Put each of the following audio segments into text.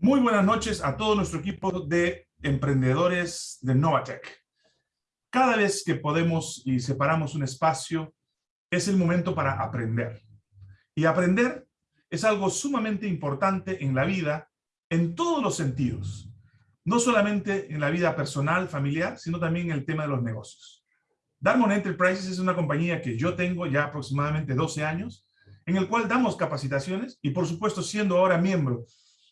Muy buenas noches a todo nuestro equipo de emprendedores de Novatech. Cada vez que podemos y separamos un espacio, es el momento para aprender. Y aprender es algo sumamente importante en la vida, en todos los sentidos. No solamente en la vida personal, familiar, sino también en el tema de los negocios. Darmon Enterprises es una compañía que yo tengo ya aproximadamente 12 años, en el cual damos capacitaciones y por supuesto siendo ahora miembro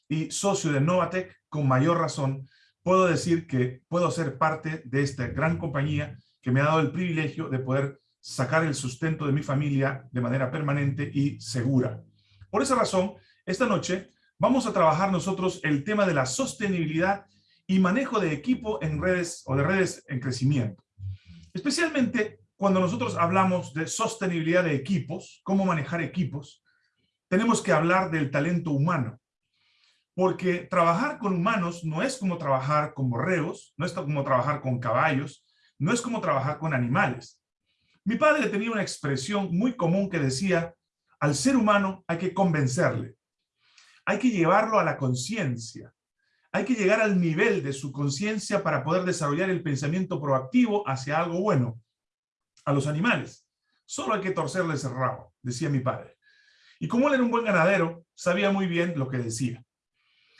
y socio de Novatec, con mayor razón, puedo decir que puedo ser parte de esta gran compañía que me ha dado el privilegio de poder sacar el sustento de mi familia de manera permanente y segura. Por esa razón, esta noche vamos a trabajar nosotros el tema de la sostenibilidad y manejo de equipo en redes o de redes en crecimiento. Especialmente cuando nosotros hablamos de sostenibilidad de equipos, cómo manejar equipos, tenemos que hablar del talento humano porque trabajar con humanos no es como trabajar con borregos, no es como trabajar con caballos, no es como trabajar con animales. Mi padre tenía una expresión muy común que decía, al ser humano hay que convencerle, hay que llevarlo a la conciencia, hay que llegar al nivel de su conciencia para poder desarrollar el pensamiento proactivo hacia algo bueno. A los animales, solo hay que torcerles el rabo, decía mi padre. Y como él era un buen ganadero, sabía muy bien lo que decía.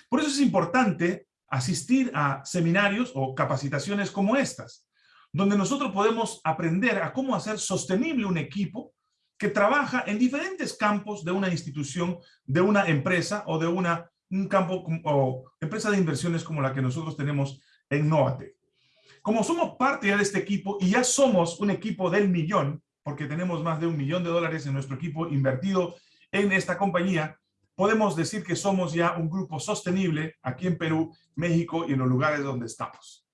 Por eso es importante asistir a seminarios o capacitaciones como estas, donde nosotros podemos aprender a cómo hacer sostenible un equipo que trabaja en diferentes campos de una institución, de una empresa o de una, empresa de inversiones como la que nosotros tenemos en Novate. Como somos parte de este equipo y ya somos un equipo del millón, porque tenemos más de un millón de dólares en nuestro equipo invertido en esta compañía, podemos decir que somos ya un grupo sostenible aquí en Perú, México y en los lugares donde estamos.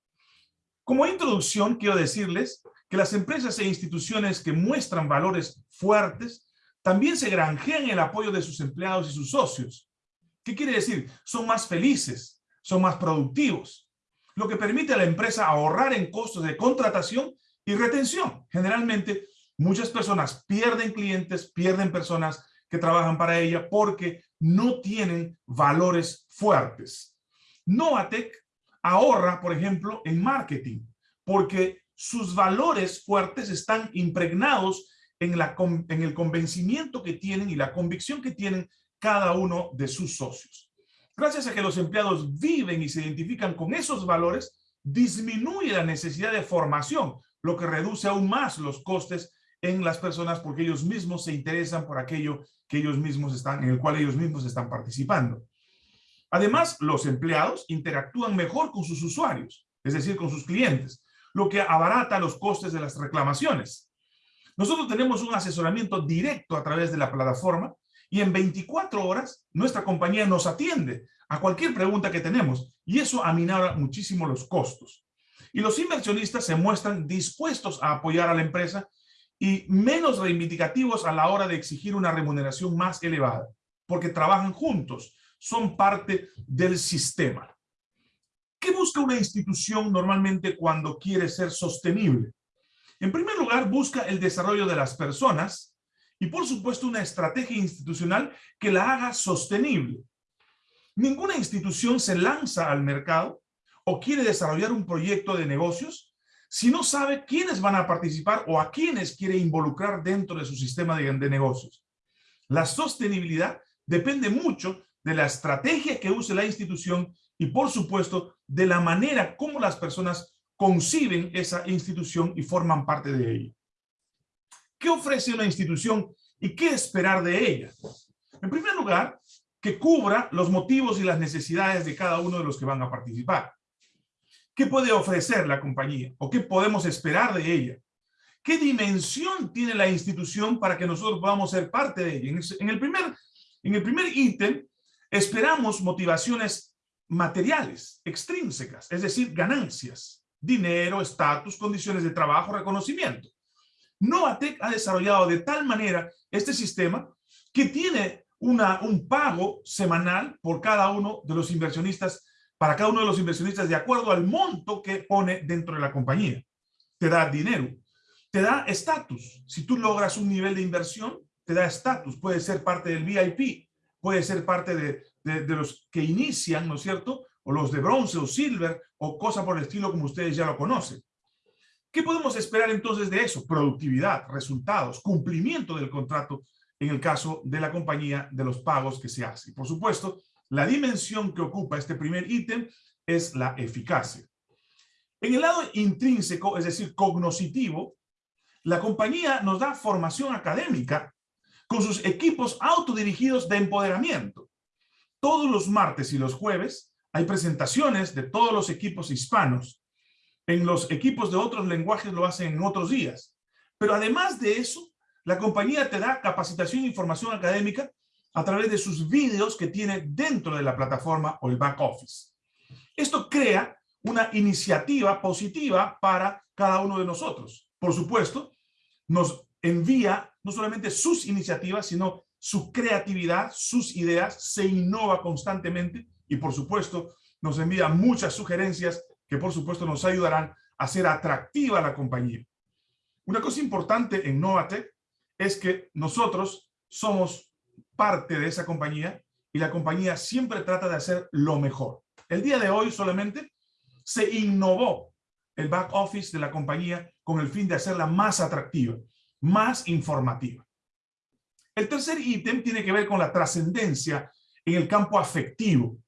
Como introducción, quiero decirles que las empresas e instituciones que muestran valores fuertes también se granjean el apoyo de sus empleados y sus socios. ¿Qué quiere decir? Son más felices, son más productivos, lo que permite a la empresa ahorrar en costos de contratación y retención. Generalmente, muchas personas pierden clientes, pierden personas que trabajan para ella porque no tienen valores fuertes. Novatec ahorra, por ejemplo, en marketing, porque sus valores fuertes están impregnados en, la, en el convencimiento que tienen y la convicción que tienen cada uno de sus socios. Gracias a que los empleados viven y se identifican con esos valores, disminuye la necesidad de formación, lo que reduce aún más los costes en las personas porque ellos mismos se interesan por aquello que ellos mismos están, en el cual ellos mismos están participando. Además, los empleados interactúan mejor con sus usuarios, es decir, con sus clientes, lo que abarata los costes de las reclamaciones. Nosotros tenemos un asesoramiento directo a través de la plataforma y en 24 horas nuestra compañía nos atiende a cualquier pregunta que tenemos y eso aminora muchísimo los costos. Y los inversionistas se muestran dispuestos a apoyar a la empresa y menos reivindicativos a la hora de exigir una remuneración más elevada, porque trabajan juntos, son parte del sistema. ¿Qué busca una institución normalmente cuando quiere ser sostenible? En primer lugar, busca el desarrollo de las personas y, por supuesto, una estrategia institucional que la haga sostenible. Ninguna institución se lanza al mercado o quiere desarrollar un proyecto de negocios si no sabe quiénes van a participar o a quiénes quiere involucrar dentro de su sistema de, negocios. La sostenibilidad depende mucho de la estrategia que use la institución y, por supuesto, de la manera como las personas conciben esa institución y forman parte de ella. ¿Qué ofrece una institución y qué esperar de ella? En primer lugar, que cubra los motivos y las necesidades de cada uno de los que van a participar. ¿Qué puede ofrecer la compañía? ¿O qué podemos esperar de ella? ¿Qué dimensión tiene la institución para que nosotros podamos ser parte de ella? En el primer, en el primer ítem, esperamos motivaciones materiales, extrínsecas, es decir, ganancias, dinero, estatus, condiciones de trabajo, reconocimiento. Novatec ha desarrollado de tal manera este sistema que tiene una, un pago semanal por cada uno de los inversionistas para cada uno de los inversionistas de acuerdo al monto que pone dentro de la compañía. Te da dinero, te da estatus. Si tú logras un nivel de inversión, te da estatus. Puede ser parte del VIP, puede ser parte de, los que inician, ¿no es cierto? O los de bronce o silver o cosa por el estilo como ustedes ya lo conocen. ¿Qué podemos esperar entonces de eso? Productividad, resultados, cumplimiento del contrato en el caso de la compañía de los pagos que se hace. Y por supuesto, la dimensión que ocupa este primer ítem es la eficacia. En el lado intrínseco, es decir, cognoscitivo, la compañía nos da formación académica con sus equipos autodirigidos de empoderamiento. Todos los martes y los jueves hay presentaciones de todos los equipos hispanos en los equipos de otros lenguajes lo hacen en otros días. Pero además de eso, la compañía te da capacitación e información académica a través de sus vídeos que tiene dentro de la plataforma o el back office. Esto crea una iniciativa positiva para cada uno de nosotros. Por supuesto, nos envía no solamente sus iniciativas, sino su creatividad, sus ideas, se innova constantemente y por supuesto nos envía muchas sugerencias que por supuesto nos ayudarán a hacer atractiva la compañía. Una cosa importante en Novatec es que nosotros somos parte de esa compañía y la compañía siempre trata de hacer lo mejor. El día de hoy solamente se innovó el back office de la compañía con el fin de hacerla más atractiva, más informativa. El tercer ítem tiene que ver con la trascendencia en el campo afectivo,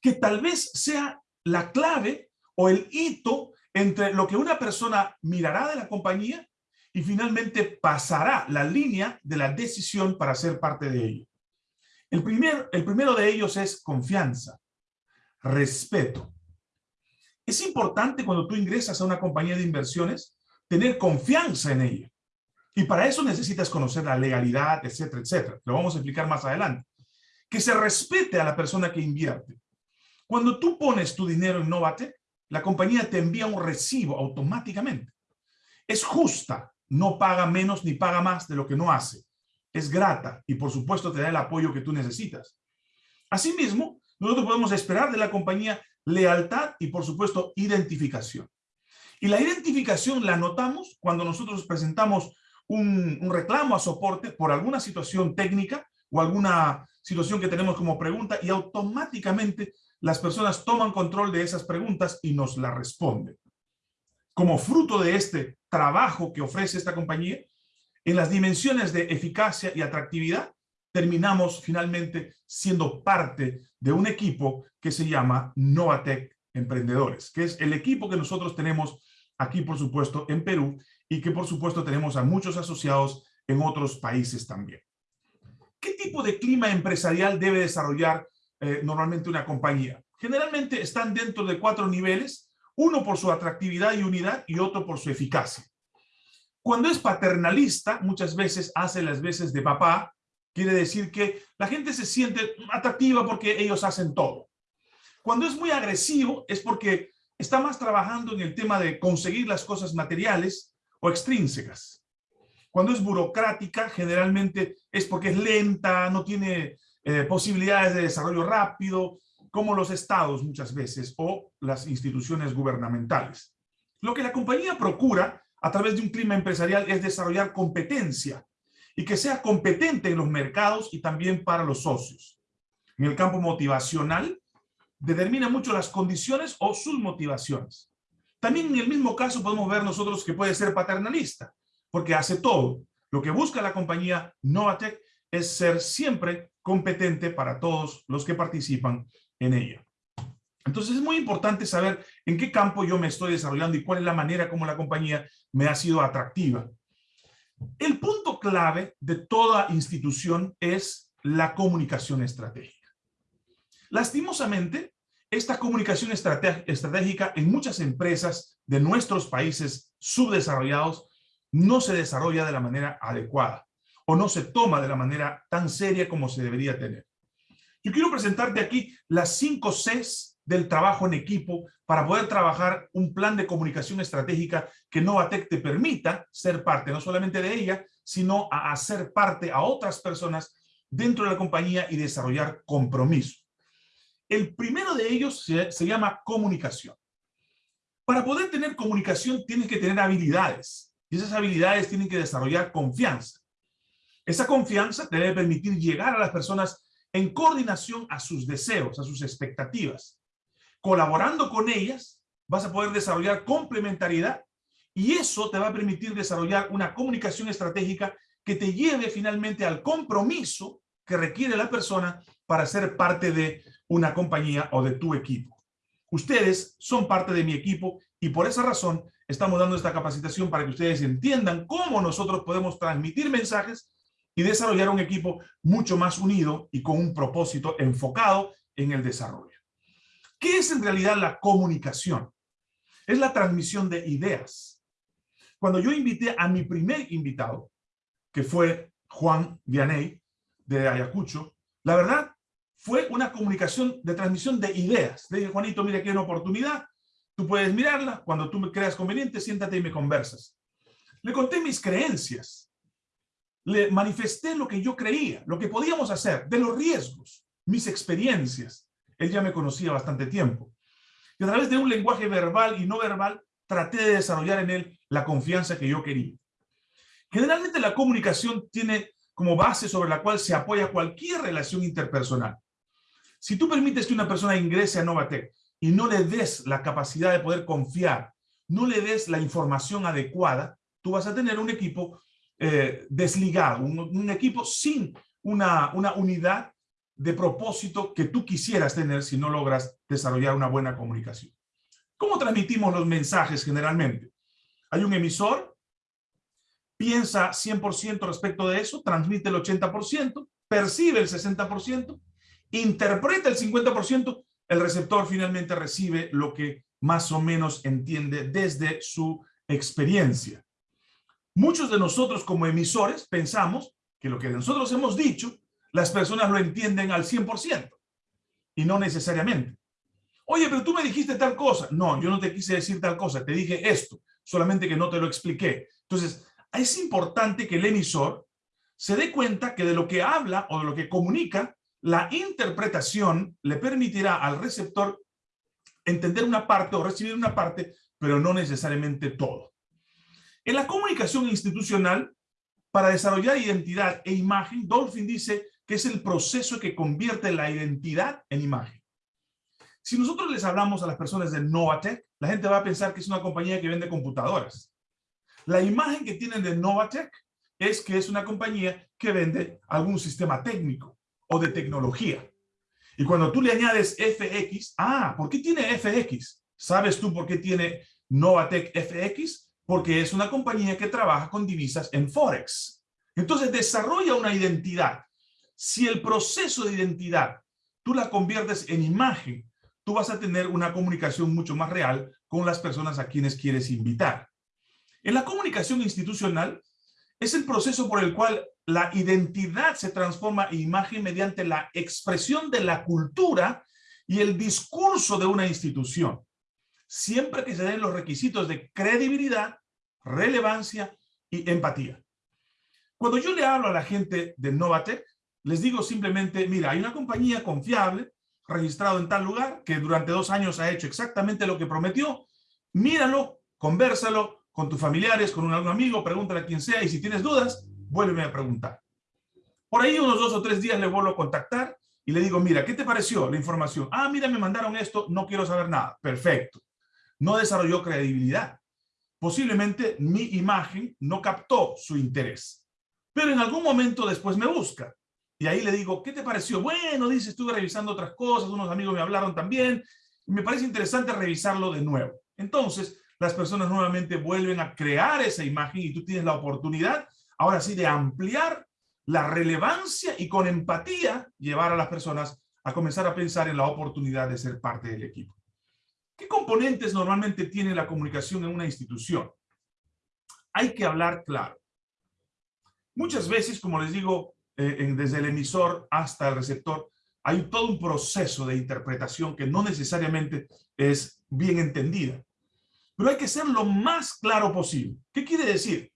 que tal vez sea la clave o el hito entre lo que una persona mirará de la compañía y finalmente pasará la línea de la decisión para ser parte de ella. El, primer, el primero de ellos es confianza, respeto. Es importante cuando tú ingresas a una compañía de inversiones tener confianza en ella. Y para eso necesitas conocer la legalidad, etcétera, etcétera. Lo vamos a explicar más adelante. Que se respete a la persona que invierte. Cuando tú pones tu dinero en Novate, la compañía te envía un recibo automáticamente. Es justa, no paga menos ni paga más de lo que no hace. Es grata y por supuesto te da el apoyo que tú necesitas. Asimismo, nosotros podemos esperar de la compañía lealtad y por supuesto identificación. Y la identificación la notamos cuando nosotros presentamos un, reclamo a soporte por alguna situación técnica o alguna situación que tenemos como pregunta y automáticamente las personas toman control de esas preguntas y nos la responden. Como fruto de este trabajo que ofrece esta compañía, en las dimensiones de eficacia y atractividad, terminamos finalmente siendo parte de un equipo que se llama Novatec Emprendedores, que es el equipo que nosotros tenemos aquí, por supuesto, en Perú y que, por supuesto, tenemos a muchos asociados en otros países también. ¿Qué tipo de clima empresarial debe desarrollar eh, normalmente una compañía. Generalmente están dentro de cuatro niveles, uno por su atractividad y unidad y otro por su eficacia. Cuando es paternalista, muchas veces hace las veces de papá, quiere decir que la gente se siente atractiva porque ellos hacen todo. Cuando es muy agresivo es porque está más trabajando en el tema de conseguir las cosas materiales o extrínsecas. Cuando es burocrática, generalmente es porque es lenta, no tiene eh, posibilidades de desarrollo rápido, como los estados muchas veces o las instituciones gubernamentales. Lo que la compañía procura a través de un clima empresarial es desarrollar competencia y que sea competente en los mercados y también para los socios. En el campo motivacional, determina mucho las condiciones o sus motivaciones. También en el mismo caso podemos ver nosotros que puede ser paternalista, porque hace todo. Lo que busca la compañía Novatec es ser siempre competente para todos los que participan en ella. Entonces es muy importante saber en qué campo yo me estoy desarrollando y cuál es la manera como la compañía me ha sido atractiva. El punto clave de toda institución es la comunicación estratégica. Lastimosamente, esta comunicación estratégica en muchas empresas de nuestros países subdesarrollados no se desarrolla de la manera adecuada o no se toma de la manera tan seria como se debería tener. Yo quiero presentarte aquí las cinco Cs del trabajo en equipo para poder trabajar un plan de comunicación estratégica que Novatec te permita ser parte, no solamente de ella, sino a hacer parte a otras personas dentro de la compañía y desarrollar compromiso. El primero de ellos se, se llama comunicación. Para poder tener comunicación tienes que tener habilidades y esas habilidades tienen que desarrollar confianza. Esa confianza te debe permitir llegar a las personas en coordinación a sus deseos, a sus expectativas. Colaborando con ellas, vas a poder desarrollar complementariedad y eso te va a permitir desarrollar una comunicación estratégica que te lleve finalmente al compromiso que requiere la persona para ser parte de una compañía o de tu equipo. Ustedes son parte de mi equipo y por esa razón estamos dando esta capacitación para que ustedes entiendan cómo nosotros podemos transmitir mensajes y desarrollar un equipo mucho más unido y con un propósito enfocado en el desarrollo. ¿Qué es en realidad la comunicación? Es la transmisión de ideas. Cuando yo invité a mi primer invitado, que fue Juan Vianey, de Ayacucho, la verdad fue una comunicación de transmisión de ideas. Le dije, Juanito, mira, aquí hay una oportunidad, tú puedes mirarla, cuando tú me creas conveniente, siéntate y me conversas. Le conté mis creencias, le manifesté lo que yo creía, lo que podíamos hacer, de los riesgos, mis experiencias. Él ya me conocía bastante tiempo. Y a través de un lenguaje verbal y no verbal, traté de desarrollar en él la confianza que yo quería. Generalmente la comunicación tiene como base sobre la cual se apoya cualquier relación interpersonal. Si tú permites que una persona ingrese a Novatec y no le des la capacidad de poder confiar, no le des la información adecuada, tú vas a tener un equipo eh, desligado, un, equipo sin una, una unidad de propósito que tú quisieras tener si no logras desarrollar una buena comunicación. ¿Cómo transmitimos los mensajes generalmente? Hay un emisor, piensa 100% respecto de eso, transmite el 80%, percibe el 60%, interpreta el 50%, el receptor finalmente recibe lo que más o menos entiende desde su experiencia. Muchos de nosotros como emisores pensamos que lo que nosotros hemos dicho, las personas lo entienden al 100% y no necesariamente. Oye, pero tú me dijiste tal cosa. No, yo no te quise decir tal cosa, te dije esto, solamente que no te lo expliqué. Entonces, es importante que el emisor se dé cuenta que de lo que habla o de lo que comunica, la interpretación le permitirá al receptor entender una parte o recibir una parte, pero no necesariamente todo. En la comunicación institucional, para desarrollar identidad e imagen, Dolphin dice que es el proceso que convierte la identidad en imagen. Si nosotros les hablamos a las personas de Novatec, la gente va a pensar que es una compañía que vende computadoras. La imagen que tienen de Novatec es que es una compañía que vende algún sistema técnico o de tecnología. Y cuando tú le añades FX, ah, ¿por qué tiene FX? ¿Sabes tú por qué tiene Novatec FX? Porque es una compañía que trabaja con divisas en Forex. Entonces desarrolla una identidad. Si el proceso de identidad tú la conviertes en imagen, tú vas a tener una comunicación mucho más real con las personas a quienes quieres invitar. En la comunicación institucional es el proceso por el cual la identidad se transforma en imagen mediante la expresión de la cultura y el discurso de una institución siempre que se den los requisitos de credibilidad, relevancia y empatía. Cuando yo le hablo a la gente de Novatec, les digo simplemente, mira, hay una compañía confiable, registrado en tal lugar, que durante dos años ha hecho exactamente lo que prometió, míralo, conversalo con tus familiares, con un amigo, pregúntale a quien sea, y si tienes dudas, vuélveme a preguntar. Por ahí unos dos o tres días le vuelvo a contactar y le digo, mira, ¿qué te pareció la información? Ah, mira, me mandaron esto, no quiero saber nada. Perfecto no desarrolló credibilidad. Posiblemente mi imagen no captó su interés. Pero en algún momento después me busca. Y ahí le digo, ¿qué te pareció? Bueno, dice, estuve revisando otras cosas, unos amigos me hablaron también. Y me parece interesante revisarlo de nuevo. Entonces, las personas nuevamente vuelven a crear esa imagen y tú tienes la oportunidad, ahora sí, de ampliar la relevancia y con empatía llevar a las personas a comenzar a pensar en la oportunidad de ser parte del equipo. ¿Qué componentes normalmente tiene la comunicación en una institución? Hay que hablar claro. Muchas veces, como les digo, eh, desde el emisor hasta el receptor, hay todo un proceso de interpretación que no necesariamente es bien entendida. Pero hay que ser lo más claro posible. ¿Qué quiere decir?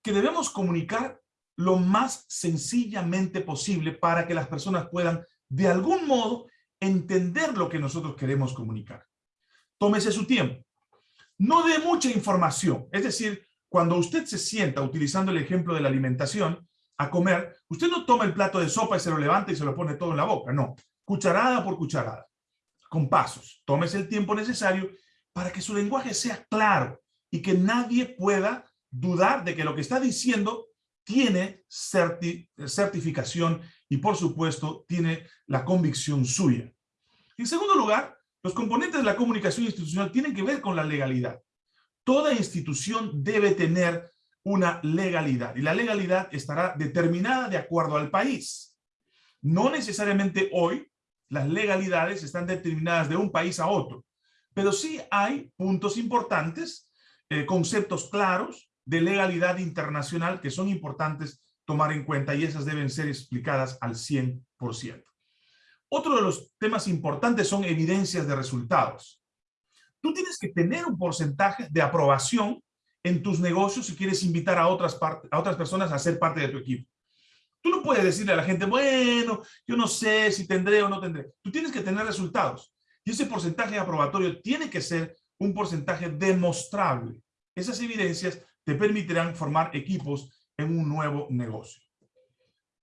Que debemos comunicar lo más sencillamente posible para que las personas puedan, de algún modo, entender lo que nosotros queremos comunicar tómese su tiempo. No dé mucha información, es decir, cuando usted se sienta, utilizando el ejemplo de la alimentación, a comer, usted no toma el plato de sopa y se lo levanta y se lo pone todo en la boca, no. Cucharada por cucharada, con pasos. Tómese el tiempo necesario para que su lenguaje sea claro y que nadie pueda dudar de que lo que está diciendo tiene certificación y, por supuesto, tiene la convicción suya. En segundo lugar, los componentes de la comunicación institucional tienen que ver con la legalidad. Toda institución debe tener una legalidad y la legalidad estará determinada de acuerdo al país. No necesariamente hoy las legalidades están determinadas de un país a otro, pero sí hay puntos importantes, eh, conceptos claros de legalidad internacional que son importantes tomar en cuenta y esas deben ser explicadas al 100%. Otro de los temas importantes son evidencias de resultados. Tú tienes que tener un porcentaje de aprobación en tus negocios si quieres invitar a otras, a otras personas a ser parte de tu equipo. Tú no puedes decirle a la gente, bueno, yo no sé si tendré o no tendré. Tú tienes que tener resultados. Y ese porcentaje aprobatorio tiene que ser un porcentaje demostrable. Esas evidencias te permitirán formar equipos en un nuevo negocio.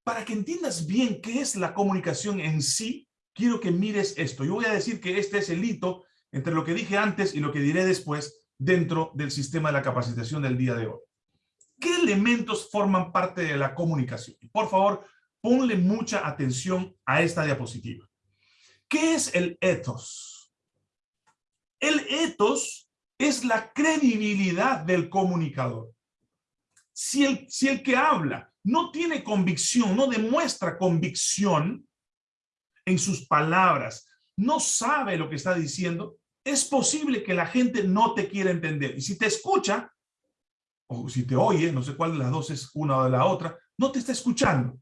Para que entiendas bien qué es la comunicación en sí, quiero que mires esto. Yo voy a decir que este es el hito entre lo que dije antes y lo que diré después dentro del sistema de la capacitación del día de hoy. ¿Qué elementos forman parte de la comunicación? Por favor, ponle mucha atención a esta diapositiva. ¿Qué es el ethos? El ethos es la credibilidad del comunicador. Si el, si el que habla no tiene convicción, no demuestra convicción en sus palabras, no sabe lo que está diciendo, es posible que la gente no te quiera entender. Y si te escucha, o si te oye, no sé cuál de las dos es una o la otra, no te está escuchando.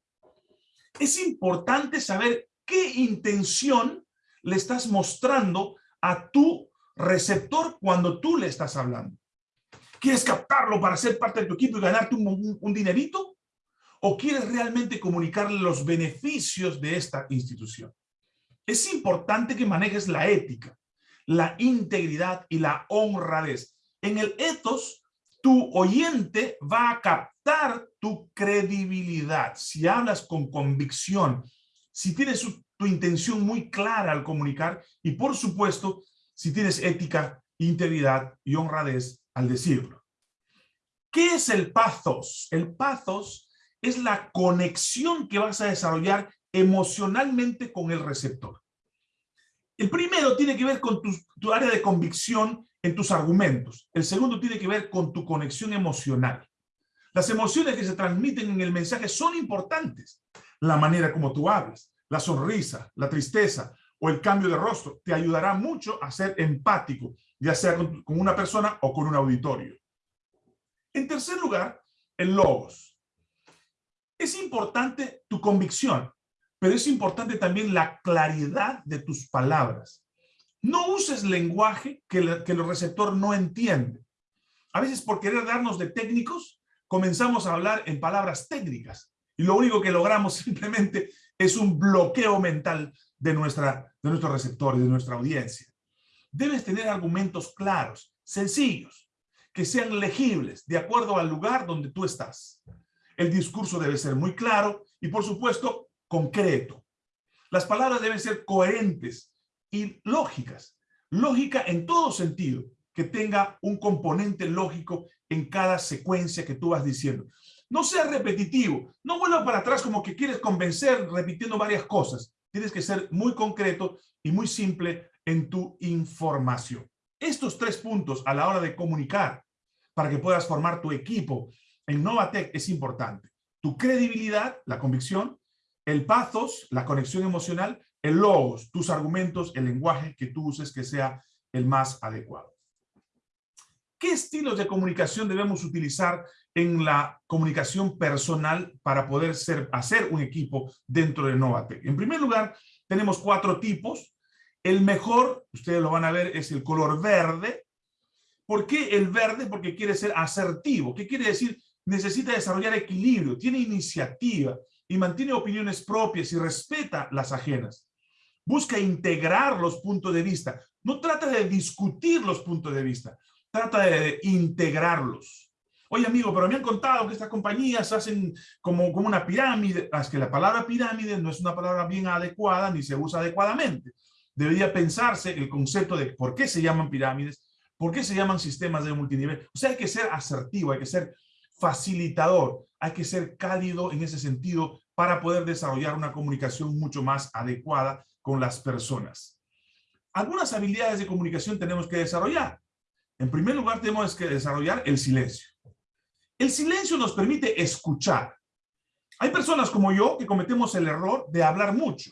Es importante saber qué intención le estás mostrando a tu receptor cuando tú le estás hablando. ¿Quieres captarlo para ser parte de tu equipo y ganarte un dinerito? ¿O quieres realmente comunicarle los beneficios de esta institución? Es importante que manejes la ética la integridad y la honradez. En el ethos, tu oyente va a captar tu credibilidad. Si hablas con convicción, si tienes tu intención muy clara al comunicar y por supuesto, si tienes ética, integridad y honradez al decirlo. ¿Qué es el pathos? El pathos es la conexión que vas a desarrollar emocionalmente con el receptor. El primero tiene que ver con tu, área de convicción en tus argumentos. El segundo tiene que ver con tu conexión emocional. Las emociones que se transmiten en el mensaje son importantes. La manera como tú hablas, la sonrisa, la tristeza o el cambio de rostro te ayudará mucho a ser empático, ya sea con, con una persona o con un auditorio. En tercer lugar, el logos. Es importante tu convicción pero es importante también la claridad de tus palabras. No uses lenguaje que, el receptor no entiende. A veces por querer darnos de técnicos, comenzamos a hablar en palabras técnicas y lo único que logramos simplemente es un bloqueo mental de, nuestra, de nuestros receptores, de nuestra audiencia. Debes tener argumentos claros, sencillos, que sean legibles de acuerdo al lugar donde tú estás. El discurso debe ser muy claro y, por supuesto, concreto. Las palabras deben ser coherentes y lógicas. Lógica en todo sentido, que tenga un componente lógico en cada secuencia que tú vas diciendo. No sea repetitivo, no vuelva para atrás como que quieres convencer repitiendo varias cosas. Tienes que ser muy concreto y muy simple en tu información. Estos tres puntos a la hora de comunicar para que puedas formar tu equipo en Novatec es importante. Tu credibilidad, la convicción, el pathos, la conexión emocional, el logos, tus argumentos, el lenguaje que tú uses que sea el más adecuado. ¿Qué estilos de comunicación debemos utilizar en la comunicación personal para poder ser, hacer un equipo dentro de Novatec? En primer lugar, tenemos cuatro tipos. El mejor, ustedes lo van a ver, es el color verde. ¿Por qué el verde? Porque quiere ser asertivo. ¿Qué quiere decir? Necesita desarrollar equilibrio, tiene iniciativa, y mantiene opiniones propias y respeta las ajenas. Busca integrar los puntos de vista. No trata de discutir los puntos de vista, trata de integrarlos. Oye, amigo, pero me han contado que estas compañías hacen como, como una pirámide. Es que la palabra pirámide no es una palabra bien adecuada ni se usa adecuadamente. Debería pensarse el concepto de por qué se llaman pirámides, por qué se llaman sistemas de multinivel. O sea, hay que ser asertivo, hay que ser facilitador, hay que ser cálido en ese sentido para poder desarrollar una comunicación mucho más adecuada con las personas. Algunas habilidades de comunicación tenemos que desarrollar. En primer lugar, tenemos que desarrollar el silencio. El silencio nos permite escuchar. Hay personas como yo que cometemos el error de hablar mucho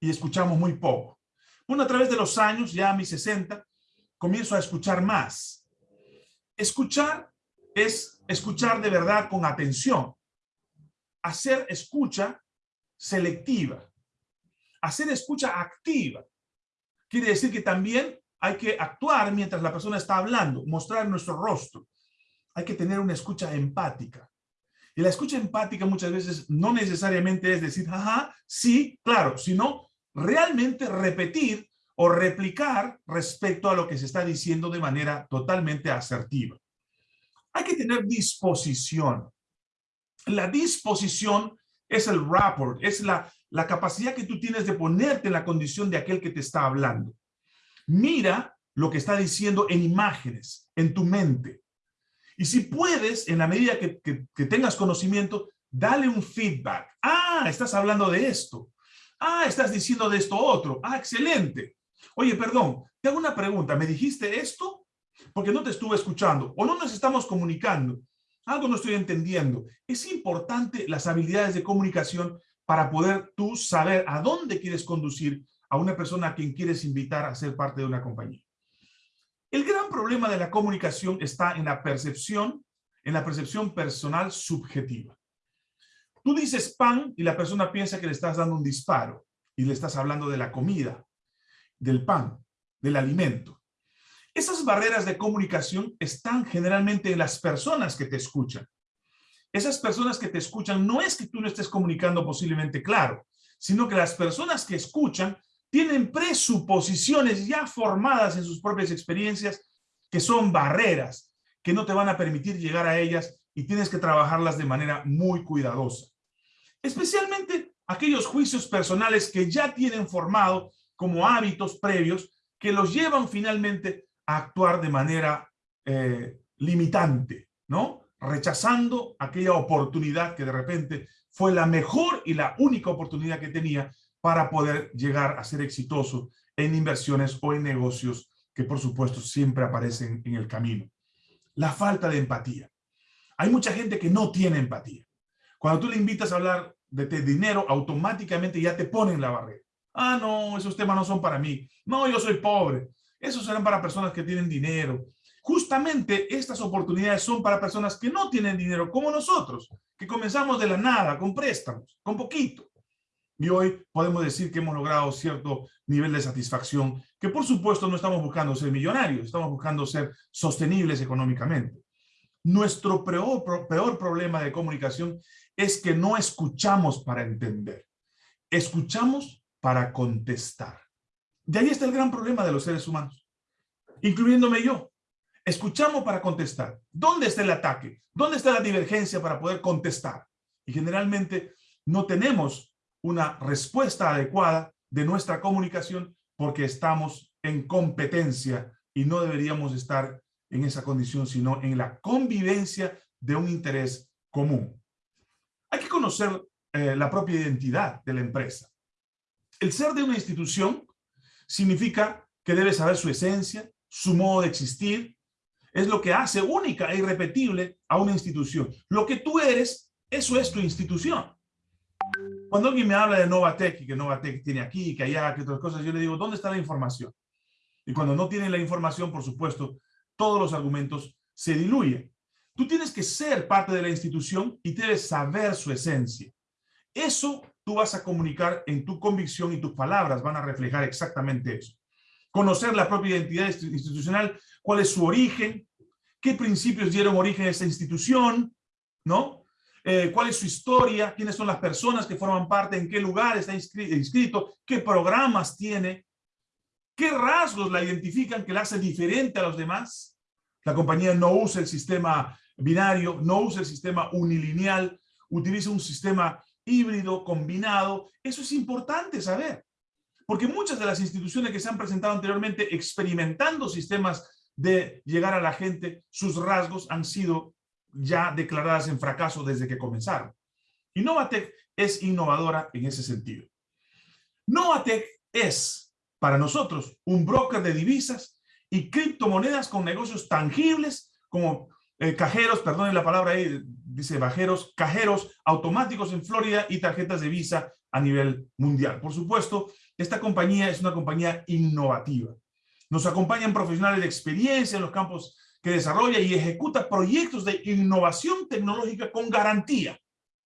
y escuchamos muy poco. Bueno, a través de los años, ya a mis 60, comienzo a escuchar más. Escuchar es escuchar de verdad con atención. Hacer escucha selectiva. Hacer escucha activa. Quiere decir que también hay que actuar mientras la persona está hablando, mostrar nuestro rostro. Hay que tener una escucha empática. Y la escucha empática muchas veces no necesariamente es decir, ajá, sí, claro, sino realmente repetir o replicar respecto a lo que se está diciendo de manera totalmente asertiva. Hay que tener disposición. La disposición es el rapport, es la, la capacidad que tú tienes de ponerte en la condición de aquel que te está hablando. Mira lo que está diciendo en imágenes, en tu mente. Y si puedes, en la medida que, que, tengas conocimiento, dale un feedback. Ah, estás hablando de esto. Ah, estás diciendo de esto otro. Ah, excelente. Oye, perdón, te hago una pregunta. ¿Me dijiste esto? Porque no te estuve escuchando. O no nos estamos comunicando. Algo no estoy entendiendo. Es importante las habilidades de comunicación para poder tú saber a dónde quieres conducir a una persona a quien quieres invitar a ser parte de una compañía. El gran problema de la comunicación está en la percepción, en la percepción personal subjetiva. Tú dices pan y la persona piensa que le estás dando un disparo y le estás hablando de la comida, del pan, del alimento. Esas barreras de comunicación están generalmente en las personas que te escuchan. Esas personas que te escuchan no es que tú no estés comunicando posiblemente claro, sino que las personas que escuchan tienen presuposiciones ya formadas en sus propias experiencias que son barreras que no te van a permitir llegar a ellas y tienes que trabajarlas de manera muy cuidadosa. Especialmente aquellos juicios personales que ya tienen formado como hábitos previos que los llevan finalmente a actuar de manera eh, limitante, ¿no? Rechazando aquella oportunidad que de repente fue la mejor y la única oportunidad que tenía para poder llegar a ser exitoso en inversiones o en negocios que por supuesto siempre aparecen en el camino. La falta de empatía. Hay mucha gente que no tiene empatía. Cuando tú le invitas a hablar de dinero, automáticamente ya te ponen la barrera. Ah, no, esos temas no son para mí. No, yo soy pobre. Esos serán para personas que tienen dinero. Justamente estas oportunidades son para personas que no tienen dinero, como nosotros, que comenzamos de la nada, con préstamos, con poquito. Y hoy podemos decir que hemos logrado cierto nivel de satisfacción, que por supuesto no estamos buscando ser millonarios, estamos buscando ser sostenibles económicamente. Nuestro peor, peor problema de comunicación es que no escuchamos para entender. Escuchamos para contestar. De ahí está el gran problema de los seres humanos, incluyéndome yo. Escuchamos para contestar. ¿Dónde está el ataque? ¿Dónde está la divergencia para poder contestar? Y generalmente no tenemos una respuesta adecuada de nuestra comunicación porque estamos en competencia y no deberíamos estar en esa condición, sino en la convivencia de un interés común. Hay que conocer eh, la propia identidad de la empresa. El ser de una institución significa que debe saber su esencia, su modo de existir, es lo que hace única e irrepetible a una institución. Lo que tú eres, eso es tu institución. Cuando alguien me habla de Novatec y que Novatec tiene aquí, que allá, que otras cosas, yo le digo, ¿dónde está la información? Y cuando no tienen la información, por supuesto, todos los argumentos se diluyen. Tú tienes que ser parte de la institución y debes saber su esencia. Eso tú vas a comunicar en tu convicción y tus palabras van a reflejar exactamente eso. Conocer la propia identidad institucional, cuál es su origen, qué principios dieron origen a esa institución, ¿no? Eh, cuál es su historia, quiénes son las personas que forman parte, en qué lugar está inscrito, qué programas tiene, qué rasgos la identifican que la hace diferente a los demás. La compañía no usa el sistema binario, no usa el sistema unilineal, utiliza un sistema híbrido, combinado. Eso es importante saber. Porque muchas de las instituciones que se han presentado anteriormente experimentando sistemas de llegar a la gente, sus rasgos han sido ya declaradas en fracaso desde que comenzaron. Y Novatec es innovadora en ese sentido. Novatec es, para nosotros, un broker de divisas y criptomonedas con negocios tangibles como eh, cajeros, perdonen la palabra ahí, dice bajeros, cajeros automáticos en Florida y tarjetas de visa a nivel mundial. Por supuesto, esta compañía es una compañía innovativa. Nos acompañan profesionales de experiencia en los campos que desarrolla y ejecuta proyectos de innovación tecnológica con garantía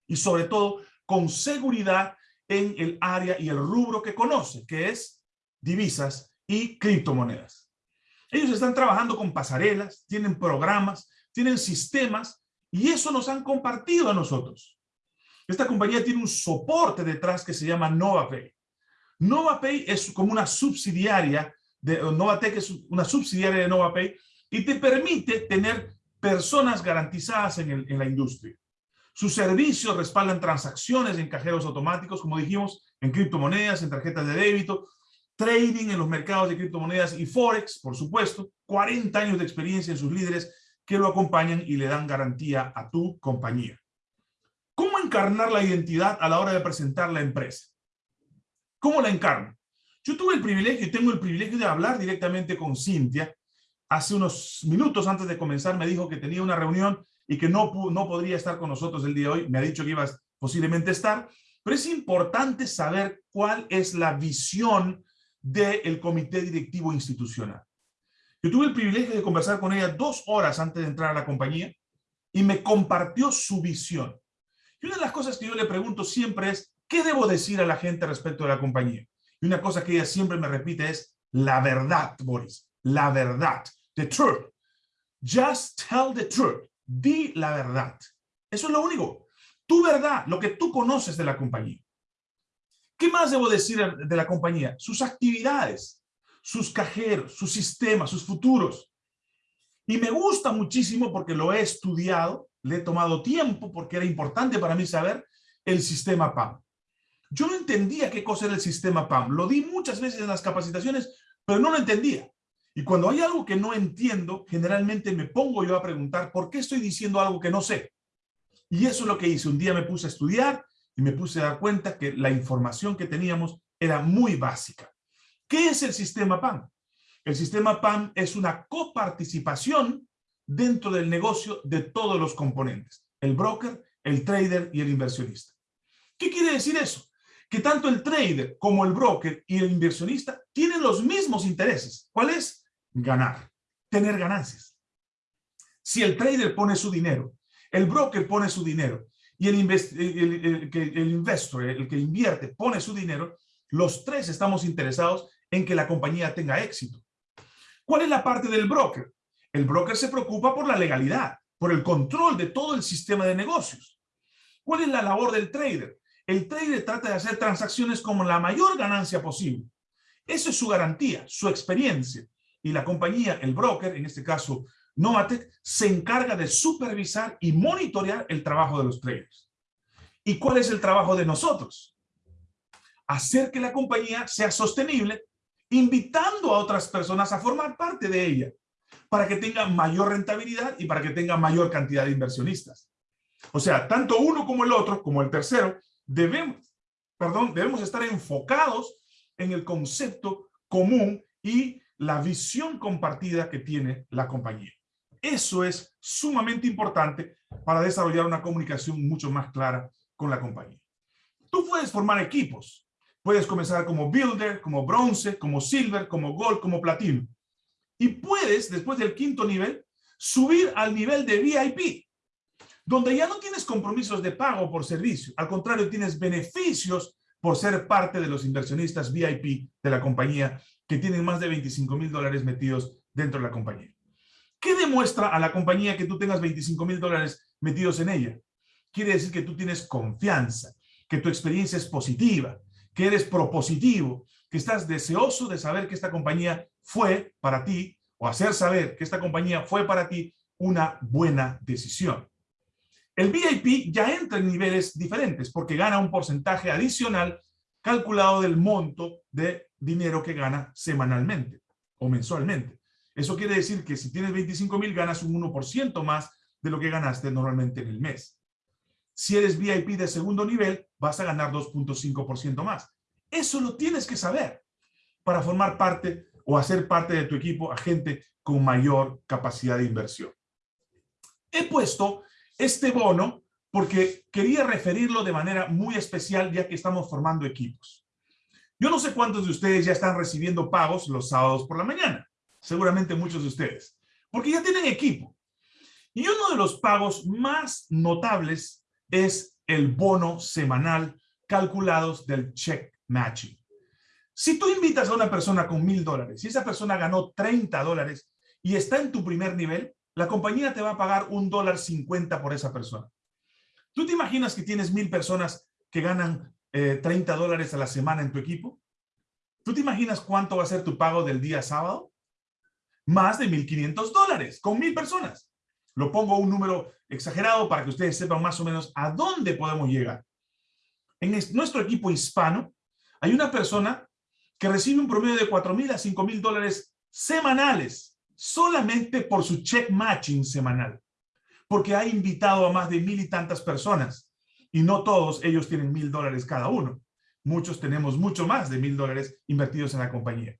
y sobre todo con seguridad en el área y el rubro que conoce, que es divisas y criptomonedas. Ellos están trabajando con pasarelas, tienen programas, tienen sistemas y eso nos han compartido a nosotros. Esta compañía tiene un soporte detrás que se llama NovaPay. NovaPay es como una subsidiaria de NovaTech es una subsidiaria de NovaPay y te permite tener personas garantizadas en, en la industria. Sus servicios respaldan transacciones en cajeros automáticos, como dijimos, en criptomonedas, en tarjetas de débito, trading en los mercados de criptomonedas y Forex, por supuesto, 40 años de experiencia en sus líderes que lo acompañan y le dan garantía a tu compañía. ¿Cómo encarnar la identidad a la hora de presentar la empresa? ¿Cómo la encarno? Yo tuve el privilegio y tengo el privilegio de hablar directamente con Cintia. Hace unos minutos antes de comenzar me dijo que tenía una reunión y que no, no podría estar con nosotros el día de hoy. Me ha dicho que ibas posiblemente estar. Pero es importante saber cuál es la visión del comité directivo institucional. Yo tuve el privilegio de conversar con ella dos horas antes de entrar a la compañía y me compartió su visión. Y una de las cosas que yo le pregunto siempre es, ¿qué debo decir a la gente respecto de la compañía? Y una cosa que ella siempre me repite es, la verdad, Boris, la verdad, the truth. Just tell the truth, di la verdad. Eso es lo único. Tu verdad, lo que tú conoces de la compañía. ¿Qué más debo decir de la compañía? Sus actividades, sus cajeros, sus sistemas, sus futuros. Y me gusta muchísimo porque lo he estudiado, le he tomado tiempo porque era importante para mí saber el sistema PAM. Yo no entendía qué cosa era el sistema PAM. Lo di muchas veces en las capacitaciones, pero no lo entendía. Y cuando hay algo que no entiendo, generalmente me pongo yo a preguntar por qué estoy diciendo algo que no sé. Y eso es lo que hice. Un día me puse a estudiar y me puse a dar cuenta que la información que teníamos era muy básica. ¿Qué es el sistema PAM? El sistema PAM es una coparticipación dentro del negocio de todos los componentes, el broker, el trader y el inversionista. ¿Qué quiere decir eso? Que tanto el trader como el broker y el inversionista tienen los mismos intereses. ¿Cuál es? Ganar, tener ganancias. Si el trader pone su dinero, el broker pone su dinero y el, el, el investor, el que invierte, pone su dinero, los tres estamos interesados en que la compañía tenga éxito. ¿Cuál es la parte del broker? El broker se preocupa por la legalidad, por el control de todo el sistema de negocios. ¿Cuál es la labor del trader? El trader trata de hacer transacciones con la mayor ganancia posible. Esa es su garantía, su experiencia. Y la compañía, el broker, en este caso Novatec, se encarga de supervisar y monitorear el trabajo de los traders. ¿Y cuál es el trabajo de nosotros? Hacer que la compañía sea sostenible invitando a otras personas a formar parte de ella para que tenga mayor rentabilidad y para que tenga mayor cantidad de inversionistas. O sea, tanto uno como el otro, como el tercero, debemos, perdón, debemos estar enfocados en el concepto común y la visión compartida que tiene la compañía. Eso es sumamente importante para desarrollar una comunicación mucho más clara con la compañía. Tú puedes formar equipos, Puedes comenzar como Builder, como Bronce, como Silver, como Gold, como Platino. Y puedes, después del quinto nivel, subir al nivel de VIP, donde ya no tienes compromisos de pago por servicio. Al contrario, tienes beneficios por ser parte de los inversionistas VIP de la compañía que tienen más de 25 mil dólares metidos dentro de la compañía. ¿Qué demuestra a la compañía que tú tengas 25 mil dólares metidos en ella? Quiere decir que tú tienes confianza, que tu experiencia es positiva, que eres propositivo, que estás deseoso de saber que esta compañía fue para ti, o hacer saber que esta compañía fue para ti una buena decisión. El VIP ya entra en niveles diferentes porque gana un porcentaje adicional calculado del monto de dinero que gana semanalmente o mensualmente. Eso quiere decir que si tienes 25 mil ganas un 1% más de lo que ganaste normalmente en el mes. Si eres VIP de segundo nivel, vas a ganar 2.5% más. Eso lo tienes que saber para formar parte o hacer parte de tu equipo a gente con mayor capacidad de inversión. He puesto este bono porque quería referirlo de manera muy especial ya que estamos formando equipos. Yo no sé cuántos de ustedes ya están recibiendo pagos los sábados por la mañana. Seguramente muchos de ustedes. Porque ya tienen equipo. Y uno de los pagos más notables es el bono semanal calculados del check matching. Si tú invitas a una persona con mil dólares y esa persona ganó 30 dólares y está en tu primer nivel, la compañía te va a pagar un dólar 50 por esa persona. ¿Tú te imaginas que tienes mil personas que ganan 30 eh, dólares a la semana en tu equipo? ¿Tú te imaginas cuánto va a ser tu pago del día sábado? Más de 1.500 dólares con mil personas. Lo pongo un número exagerado para que ustedes sepan más o menos a dónde podemos llegar. En nuestro equipo hispano hay una persona que recibe un promedio de 4 mil a 5 mil dólares semanales solamente por su check matching semanal. Porque ha invitado a más de mil y tantas personas y no todos ellos tienen mil dólares cada uno. Muchos tenemos mucho más de mil dólares invertidos en la compañía.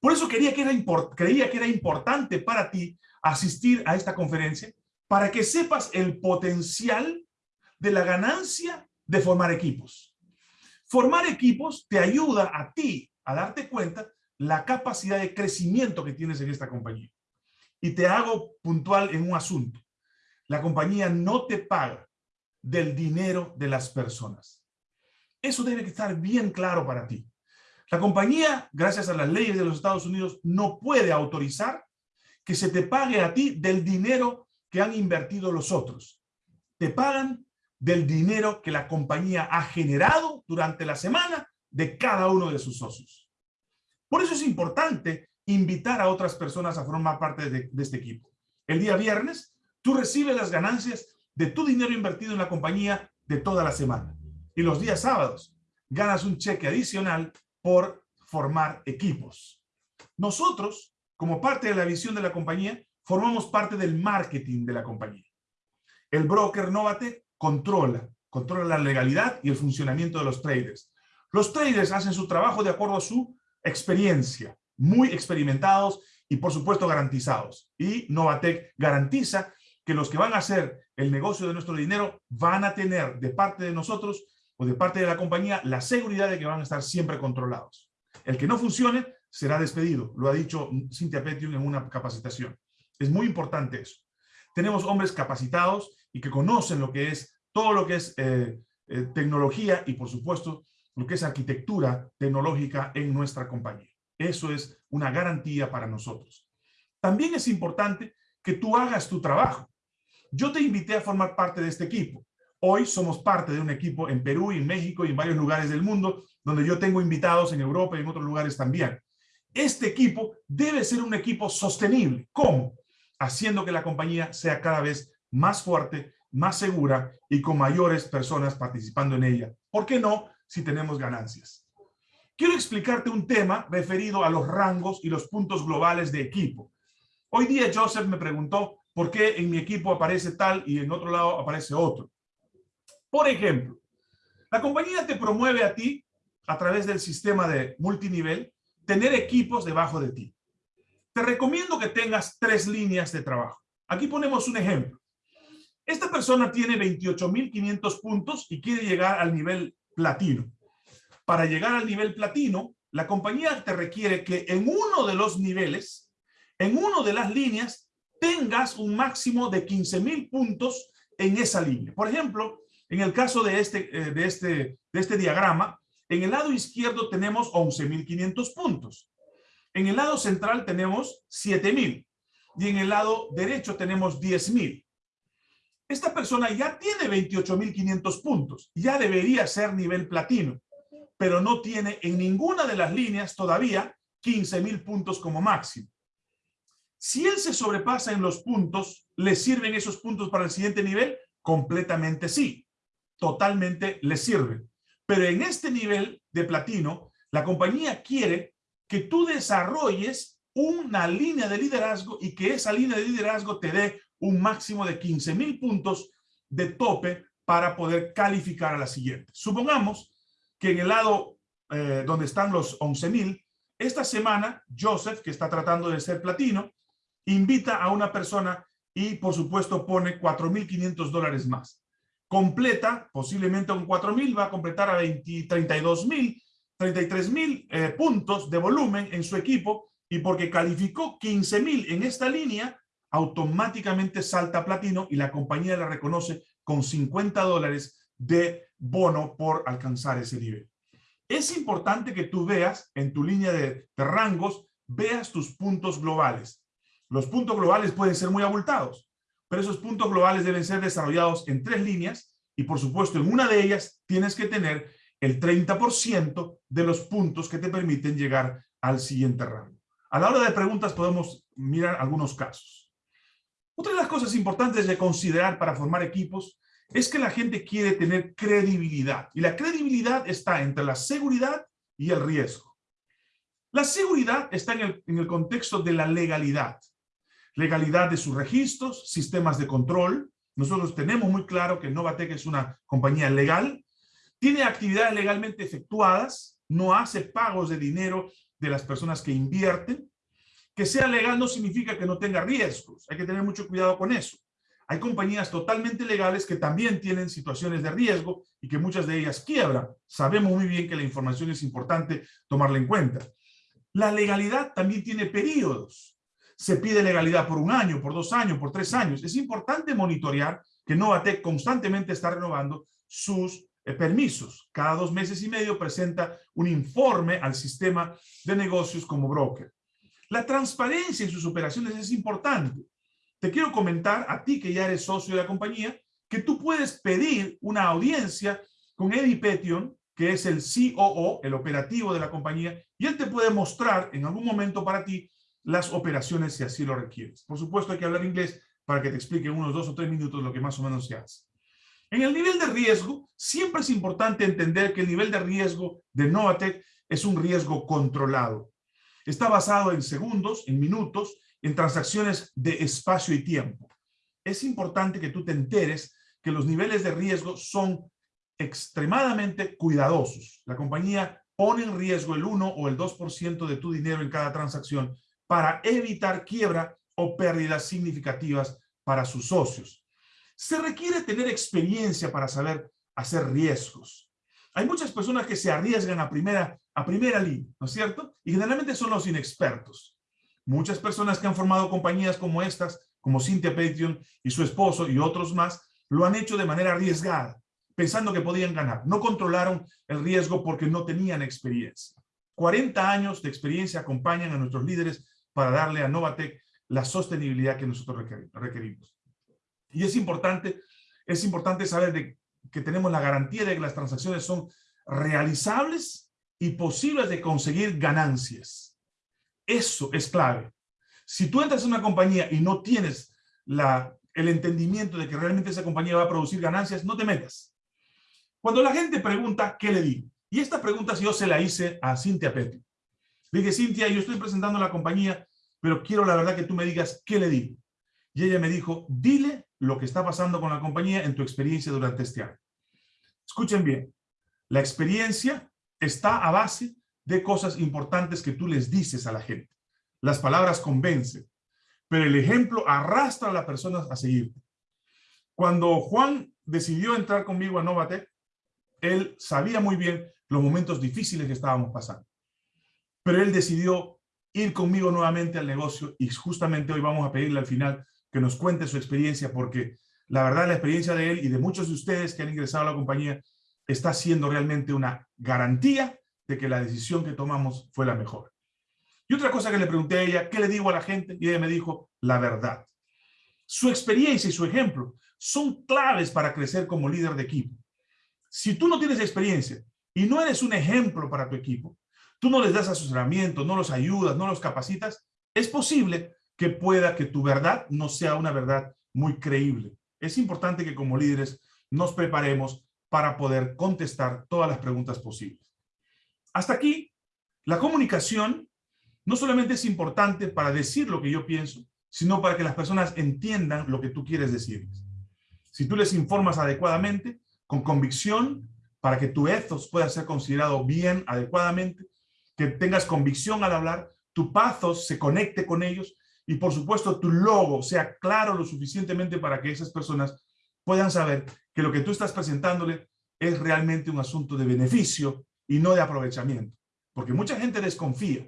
Por eso quería que era creía que era importante para ti asistir a esta conferencia para que sepas el potencial de la ganancia de formar equipos. Formar equipos te ayuda a ti a darte cuenta la capacidad de crecimiento que tienes en esta compañía. Y te hago puntual en un asunto. La compañía no te paga del dinero de las personas. Eso debe estar bien claro para ti. La compañía, gracias a las leyes de los Estados Unidos, no puede autorizar que se te pague a ti del dinero que han invertido los otros. Te pagan del dinero que la compañía ha generado durante la semana de cada uno de sus socios. Por eso es importante invitar a otras personas a formar parte de, este equipo. El día viernes, tú recibes las ganancias de tu dinero invertido en la compañía de toda la semana. Y los días sábados, ganas un cheque adicional por formar equipos. Nosotros, como parte de la visión de la compañía, formamos parte del marketing de la compañía. El broker Novate controla, controla la legalidad y el funcionamiento de los traders. Los traders hacen su trabajo de acuerdo a su experiencia, muy experimentados y por supuesto garantizados. Y Novatec garantiza que los que van a hacer el negocio de nuestro dinero van a tener de parte de nosotros o de parte de la compañía la seguridad de que van a estar siempre controlados. El que no funcione será despedido, lo ha dicho Cynthia Petium en una capacitación. Es muy importante eso. Tenemos hombres capacitados y que conocen lo que es todo lo que es eh, eh, tecnología y por supuesto lo que es arquitectura tecnológica en nuestra compañía. Eso es una garantía para nosotros. También es importante que tú hagas tu trabajo. Yo te invité a formar parte de este equipo. Hoy somos parte de un equipo en Perú, en México y en varios lugares del mundo, donde yo tengo invitados en Europa y en otros lugares también. Este equipo debe ser un equipo sostenible. ¿Cómo? Haciendo que la compañía sea cada vez más fuerte, más segura y con mayores personas participando en ella. ¿Por qué no si tenemos ganancias? Quiero explicarte un tema referido a los rangos y los puntos globales de equipo. Hoy día Joseph me preguntó por qué en mi equipo aparece tal y en otro lado aparece otro. Por ejemplo, la compañía te promueve a ti a través del sistema de multinivel tener equipos debajo de ti. Te recomiendo que tengas tres líneas de trabajo. Aquí ponemos un ejemplo. Esta persona tiene 28.500 puntos y quiere llegar al nivel platino. Para llegar al nivel platino, la compañía te requiere que en uno de los niveles, en uno de las líneas, tengas un máximo de 15.000 puntos en esa línea. Por ejemplo, en el caso de este, eh, de este, de este diagrama, en el lado izquierdo tenemos 11.500 puntos. En el lado central tenemos 7.000 y en el lado derecho tenemos 10.000. Esta persona ya tiene 28.500 puntos, ya debería ser nivel platino, pero no tiene en ninguna de las líneas todavía 15.000 puntos como máximo. Si él se sobrepasa en los puntos, ¿le sirven esos puntos para el siguiente nivel? Completamente sí. Totalmente le sirven. Pero en este nivel de platino, la compañía quiere que tú desarrolles una línea de liderazgo y que esa línea de liderazgo te dé un máximo de 15 mil puntos de tope para poder calificar a la siguiente. Supongamos que en el lado eh, donde están los 11 mil, esta semana Joseph, que está tratando de ser platino, invita a una persona y por supuesto pone 4.500 dólares más. Completa, posiblemente con 4.000, va a completar a 20, 32.000, 33.000 eh, puntos de volumen en su equipo y porque calificó 15.000 en esta línea, automáticamente salta platino y la compañía la reconoce con 50 dólares de bono por alcanzar ese nivel. Es importante que tú veas en tu línea de rangos, veas tus puntos globales. Los puntos globales pueden ser muy abultados, pero esos puntos globales deben ser desarrollados en tres líneas y por supuesto en una de ellas tienes que tener el 30% de los puntos que te permiten llegar al siguiente rango. A la hora de preguntas podemos mirar algunos casos. Otra de las cosas importantes de considerar para formar equipos es que la gente quiere tener credibilidad. Y la credibilidad está entre la seguridad y el riesgo. La seguridad está en el, contexto de la legalidad. Legalidad de sus registros, sistemas de control. Nosotros tenemos muy claro que Novatec es una compañía legal. Tiene actividades legalmente efectuadas. No hace pagos de dinero de las personas que invierten. Que sea legal no significa que no tenga riesgos. Hay que tener mucho cuidado con eso. Hay compañías totalmente legales que también tienen situaciones de riesgo y que muchas de ellas quiebran. Sabemos muy bien que la información es importante tomarla en cuenta. La legalidad también tiene periodos. Se pide legalidad por un año, por dos años, por tres años. Es importante monitorear que Novatec constantemente está renovando sus eh, permisos. Cada dos meses y medio presenta un informe al sistema de negocios como broker. La transparencia en sus operaciones es importante te quiero comentar a ti que ya eres socio de la compañía, que tú puedes pedir una audiencia con Eddie Petion, que es el COO, el operativo de la compañía, y él te puede mostrar en algún momento para ti las operaciones si así lo requieres. Por supuesto hay que hablar inglés para que te explique unos dos o tres minutos lo que más o menos se hace. En el nivel de riesgo, siempre es importante entender que el nivel de riesgo de Novatec es un riesgo controlado. Está basado en segundos, en minutos, en transacciones de espacio y tiempo. Es importante que tú te enteres que los niveles de riesgo son extremadamente cuidadosos. La compañía pone en riesgo el 1 o el 2% de tu dinero en cada transacción para evitar quiebra o pérdidas significativas para sus socios. Se requiere tener experiencia para saber hacer riesgos. Hay muchas personas que se arriesgan a primera, a primera línea, ¿no es cierto? Y generalmente son los inexpertos. Muchas personas que han formado compañías como estas, como Cynthia Patreon y su esposo y otros más, lo han hecho de manera arriesgada, pensando que podían ganar. No controlaron el riesgo porque no tenían experiencia. 40 años de experiencia acompañan a nuestros líderes para darle a Novatec la sostenibilidad que nosotros requerimos. Y es importante, es importante saber que tenemos la garantía de que las transacciones son realizables y posibles de conseguir ganancias. Eso es clave. Si tú entras en una compañía y no tienes el entendimiento de que realmente esa compañía va a producir ganancias, no te metas. Cuando la gente pregunta, ¿qué le digo? Y esta pregunta yo se la hice a Cintia Petty. Le dije, Cintia, yo estoy presentando la compañía, pero quiero la verdad que tú me digas, ¿qué le digo? Y ella me dijo, dile lo que está pasando con la compañía en tu experiencia durante este año. Escuchen bien, la experiencia está a base de cosas importantes que tú les dices a la gente. Las palabras convencen, pero el ejemplo arrastra a las personas a seguirte. Cuando Juan decidió entrar conmigo a Novatec, él sabía muy bien los momentos difíciles que estábamos pasando. Pero él decidió ir conmigo nuevamente al negocio y justamente hoy vamos a pedirle al final que nos cuente su experiencia porque la verdad la experiencia de él y de muchos de ustedes que han ingresado a la compañía está siendo realmente una garantía de que la decisión que tomamos fue la mejor. Y otra cosa que le pregunté a ella, ¿qué le digo a la gente? Y ella me dijo, la verdad. Su experiencia y su ejemplo son claves para crecer como líder de equipo. Si tú no tienes experiencia y no eres un ejemplo para tu equipo, tú no les das asesoramiento, no los ayudas, no los capacitas, es posible que pueda que tu verdad no sea una verdad muy creíble. Es importante que como líderes nos preparemos para poder contestar todas las preguntas posibles. Hasta aquí, la comunicación no solamente es importante para decir lo que yo pienso, sino para que las personas entiendan lo que tú quieres decirles. Si tú les informas adecuadamente, con convicción, para que tu ethos pueda ser considerado bien, adecuadamente, que tengas convicción al hablar, tu pathos se conecte con ellos y por supuesto tu logo sea claro lo suficientemente para que esas personas puedan saber que lo que tú estás presentándole es realmente un asunto de beneficio y no de aprovechamiento. Porque mucha gente desconfía.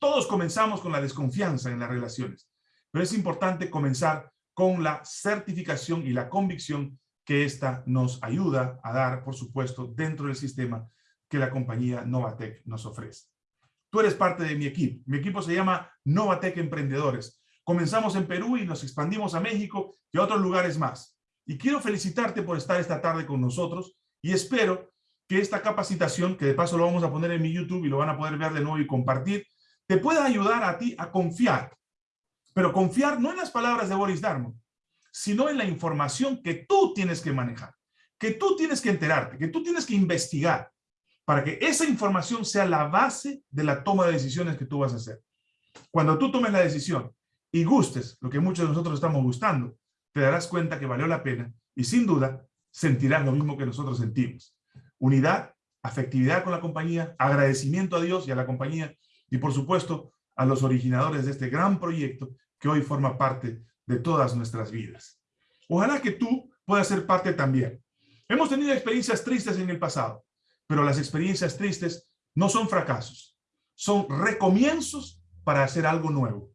Todos comenzamos con la desconfianza en las relaciones, pero es importante comenzar con la certificación y la convicción que esta nos ayuda a dar, por supuesto, dentro del sistema que la compañía Novatec nos ofrece. Tú eres parte de mi equipo. Mi equipo se llama Novatec Emprendedores. Comenzamos en Perú y nos expandimos a México y a otros lugares más. Y quiero felicitarte por estar esta tarde con nosotros y espero que esta capacitación, que de paso lo vamos a poner en mi YouTube y lo van a poder ver de nuevo y compartir, te pueda ayudar a ti a confiar. Pero confiar no en las palabras de Boris Darmon, sino en la información que tú tienes que manejar, que tú tienes que enterarte, que tú tienes que investigar, para que esa información sea la base de la toma de decisiones que tú vas a hacer. Cuando tú tomes la decisión y gustes lo que muchos de nosotros estamos gustando, te darás cuenta que valió la pena y sin duda sentirás lo mismo que nosotros sentimos. Unidad, afectividad con la compañía, agradecimiento a Dios y a la compañía y por supuesto a los originadores de este gran proyecto que hoy forma parte de todas nuestras vidas. Ojalá que tú puedas ser parte también. Hemos tenido experiencias tristes en el pasado, pero las experiencias tristes no son fracasos, son recomienzos para hacer algo nuevo.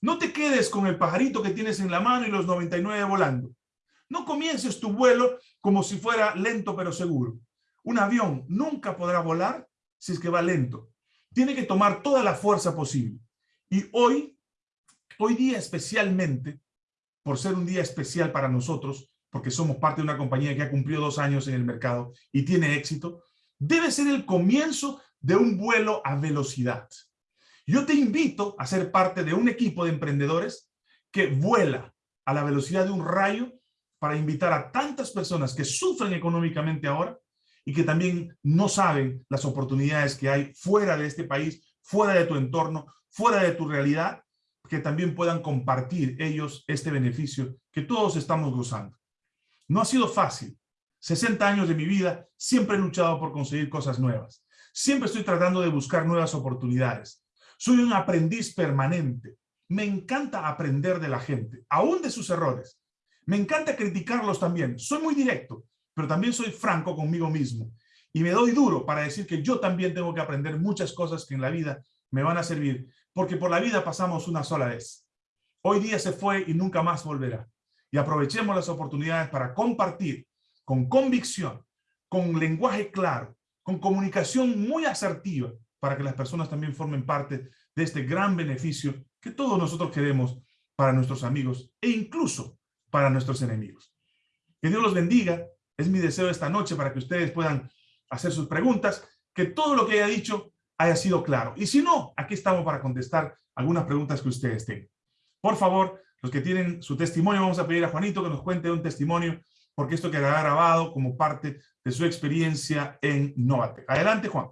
No te quedes con el pajarito que tienes en la mano y los 99 volando. No comiences tu vuelo como si fuera lento pero seguro. Un avión nunca podrá volar si es que va lento. Tiene que tomar toda la fuerza posible. Y hoy, hoy día especialmente, por ser un día especial para nosotros, porque somos parte de una compañía que ha cumplido dos años en el mercado y tiene éxito, debe ser el comienzo de un vuelo a velocidad. Yo te invito a ser parte de un equipo de emprendedores que vuela a la velocidad de un rayo para invitar a tantas personas que sufren económicamente ahora y que también no saben las oportunidades que hay fuera de este país, fuera de tu entorno, fuera de tu realidad, que también puedan compartir ellos este beneficio que todos estamos gozando. No ha sido fácil, 60 años de mi vida, siempre he luchado por conseguir cosas nuevas. Siempre estoy tratando de buscar nuevas oportunidades. Soy un aprendiz permanente. Me encanta aprender de la gente, aún de sus errores. Me encanta criticarlos también. Soy muy directo, pero también soy franco conmigo mismo. Y me doy duro para decir que yo también tengo que aprender muchas cosas que en la vida me van a servir, porque por la vida pasamos una sola vez. Hoy día se fue y nunca más volverá. Y aprovechemos las oportunidades para compartir con convicción, con lenguaje claro, con comunicación muy asertiva, para que las personas también formen parte de este gran beneficio que todos nosotros queremos para nuestros amigos e incluso para nuestros enemigos. Que Dios los bendiga. Es mi deseo esta noche para que ustedes puedan hacer sus preguntas, que todo lo que haya dicho haya sido claro. Y si no, aquí estamos para contestar algunas preguntas que ustedes tengan. Por favor, los que tienen su testimonio, vamos a pedir a Juanito que nos cuente un testimonio porque esto quedará grabado como parte de su experiencia en Novate. Adelante, Juan.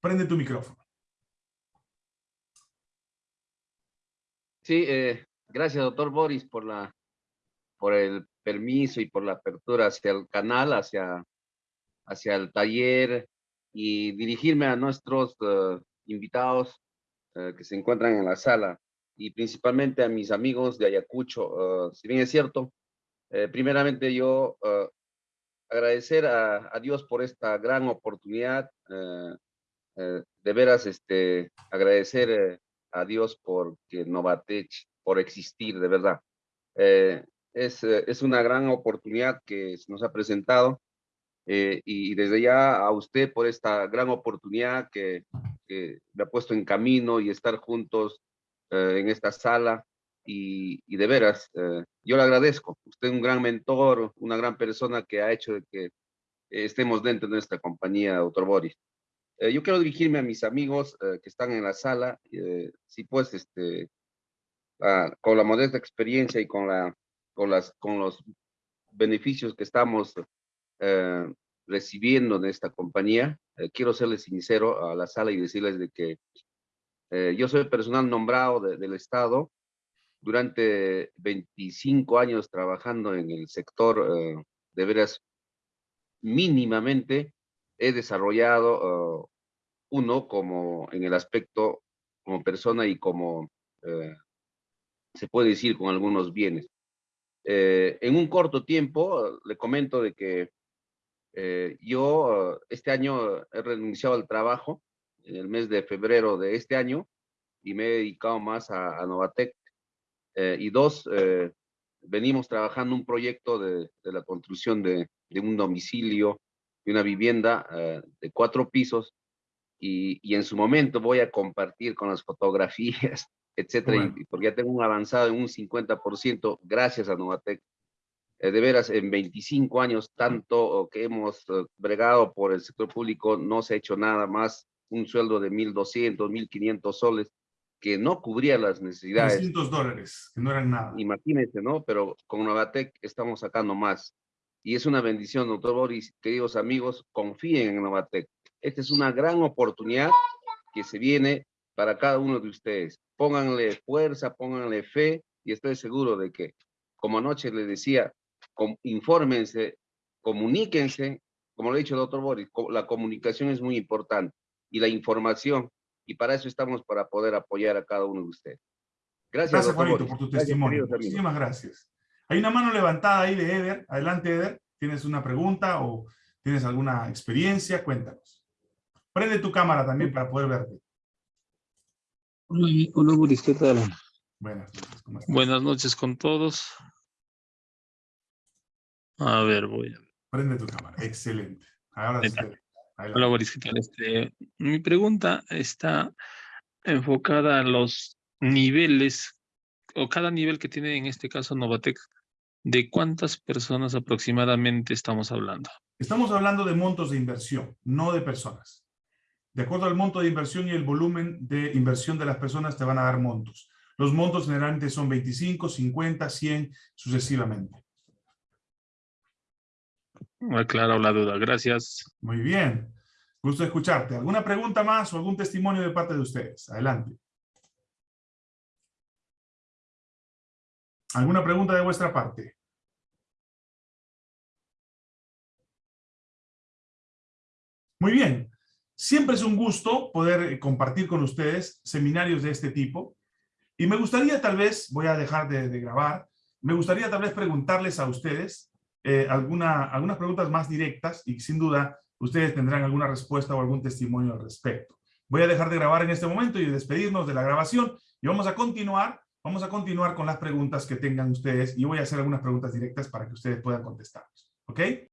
Prende tu micrófono. Sí, eh, gracias, doctor Boris, por, la, por el permiso y por la apertura hacia el canal, hacia, hacia el taller y dirigirme a nuestros eh, invitados eh, que se encuentran en la sala y principalmente a mis amigos de Ayacucho. si bien es cierto, eh, primeramente yo uh, agradecer a, Dios por esta gran oportunidad, uh, uh, de veras este, agradecer a Dios por que Novatech, por existir, de verdad. es, es una gran oportunidad que nos ha presentado y desde ya a usted por esta gran oportunidad que, que me ha puesto en camino y estar juntos en esta sala y, de veras, eh, yo le agradezco. Usted es un gran mentor, una gran persona que ha hecho de que estemos dentro de nuestra compañía, doctor Boris. Eh, yo quiero dirigirme a mis amigos eh, que están en la sala, eh, sí pues, este, ah, con la modesta experiencia y con, la, con, las, con los beneficios que estamos eh, recibiendo de esta compañía, eh, quiero serles sincero a la sala y decirles de que yo soy personal nombrado de- del Estado durante 25 años trabajando en el sector, eh, de veras, mínimamente he desarrollado eh, uno como en el aspecto como persona y como eh, se puede decir con algunos bienes. Eh, en un corto tiempo, le comento de que yo este año he renunciado al trabajo en el mes de febrero de este año y me he dedicado más a Novatec. Eh, y dos, eh, venimos trabajando un proyecto de, de la construcción de, de un domicilio, de una vivienda eh, de cuatro pisos y, y en su momento voy a compartir con las fotografías, etcétera, Bueno. y porque ya tengo un avanzado en un 50% gracias a Novatec. Eh, de veras, en 25 años, tanto que hemos eh, bregado por el sector público, no se ha hecho nada más, un sueldo de 1.200, 1.500 soles, que no cubría las necesidades. 300 dólares, que no eran nada. Imagínense, ¿no? Pero con Novatec estamos sacando más. Y es una bendición, doctor Boris, queridos amigos, confíen en Novatec. Esta es una gran oportunidad que se viene para cada uno de ustedes. Pónganle fuerza, pónganle fe y estoy seguro de que, como anoche les decía, com- infórmense, comuníquense, como lo ha dicho el doctor Boris, la comunicación es muy importante y la información, y para eso estamos para poder apoyar a cada uno de ustedes. Gracias, Gracias, Juanito, por tu Gracias, testimonio. Muchísimas gracias. Hay una mano levantada ahí de Eder. Adelante, Eder. ¿Tienes una pregunta o tienes alguna experiencia? Cuéntanos. Prende tu cámara también para poder verte. Hola, Boris, ¿qué tal? Buenas noches. ¿cómo estás? Buenas noches con todos. A ver, voy a ver. Prende tu cámara. Excelente. Ahora sí. Hola. Boris, ¿qué tal? Este, mi pregunta está enfocada a los niveles, o cada nivel que tiene en este caso Novatec, ¿de cuántas personas aproximadamente estamos hablando? Estamos hablando de montos de inversión, no de personas. De acuerdo al monto de inversión y el volumen de inversión de las personas te van a dar montos. Los montos generalmente son 25, 50, 100, sucesivamente. Aclaro la duda, gracias. Muy bien. Gusto escucharte. ¿Alguna pregunta más o algún testimonio de parte de ustedes? Adelante. ¿Alguna pregunta de vuestra parte? Muy bien. Siempre es un gusto poder eh, compartir con ustedes seminarios de este tipo. Y me gustaría tal vez, voy a dejar de, de grabar, me gustaría tal vez preguntarles a ustedes eh, alguna, algunas preguntas más directas y sin duda ustedes tendrán alguna respuesta o algún testimonio al respecto. Voy a dejar de grabar en este momento y despedirnos de la grabación y vamos a continuar, vamos a continuar con las preguntas que tengan ustedes y voy a hacer algunas preguntas directas para que ustedes puedan contestarnos. ¿Ok?